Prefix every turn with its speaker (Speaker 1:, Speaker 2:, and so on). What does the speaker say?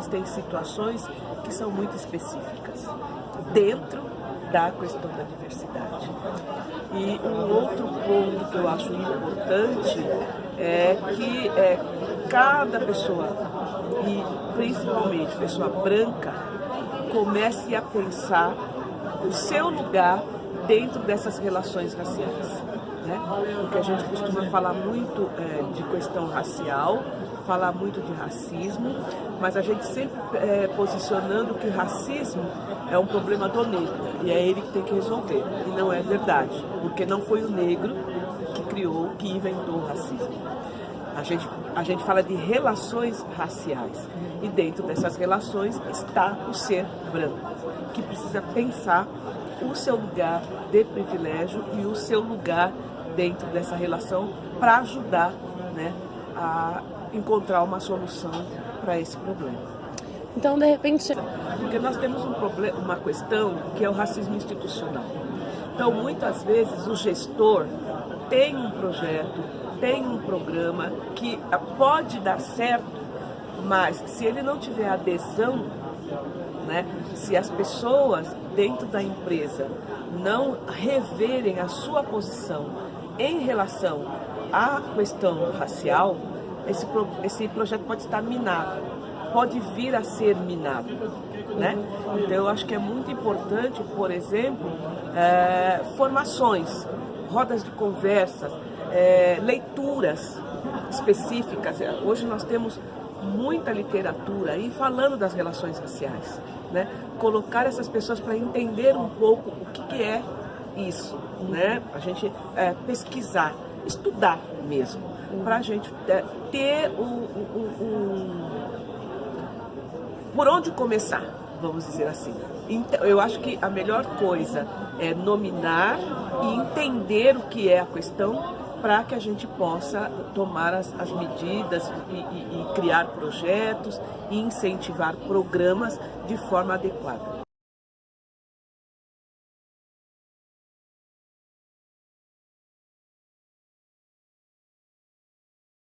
Speaker 1: existem situações que são muito específicas dentro da questão da diversidade. E um outro ponto que eu acho importante é que é, cada pessoa, e principalmente pessoa branca, comece a pensar o seu lugar dentro dessas relações raciais. Né? Porque a gente costuma falar muito é, de questão racial, falar muito de racismo, mas a gente sempre é, posicionando que racismo é um problema do negro e é ele que tem que resolver. E não é verdade, porque não foi o negro que criou, que inventou o racismo. A gente, a gente fala de relações raciais e dentro dessas relações está o ser branco, que precisa pensar o seu lugar de privilégio e o seu lugar dentro dessa relação para ajudar né, a encontrar uma solução para esse problema.
Speaker 2: Então, de repente...
Speaker 1: Porque nós temos um problema, uma questão que é o racismo institucional. Então, muitas vezes, o gestor tem um projeto, tem um programa que pode dar certo, mas se ele não tiver adesão, né, se as pessoas dentro da empresa não reverem a sua posição em relação à questão racial, esse, esse projeto pode estar minado, pode vir a ser minado. Né? Então eu acho que é muito importante, por exemplo, é, formações, rodas de conversas, é, leituras específicas. Hoje nós temos muita literatura aí falando das relações raciais, né? Colocar essas pessoas para entender um pouco o que, que é isso, né? A gente é, pesquisar, estudar mesmo, para a gente é, ter um, um, um, por onde começar, vamos dizer assim. Então, eu acho que a melhor coisa é nominar e entender o que é a questão para que a gente possa tomar as, as medidas e, e, e criar projetos e incentivar programas de forma adequada.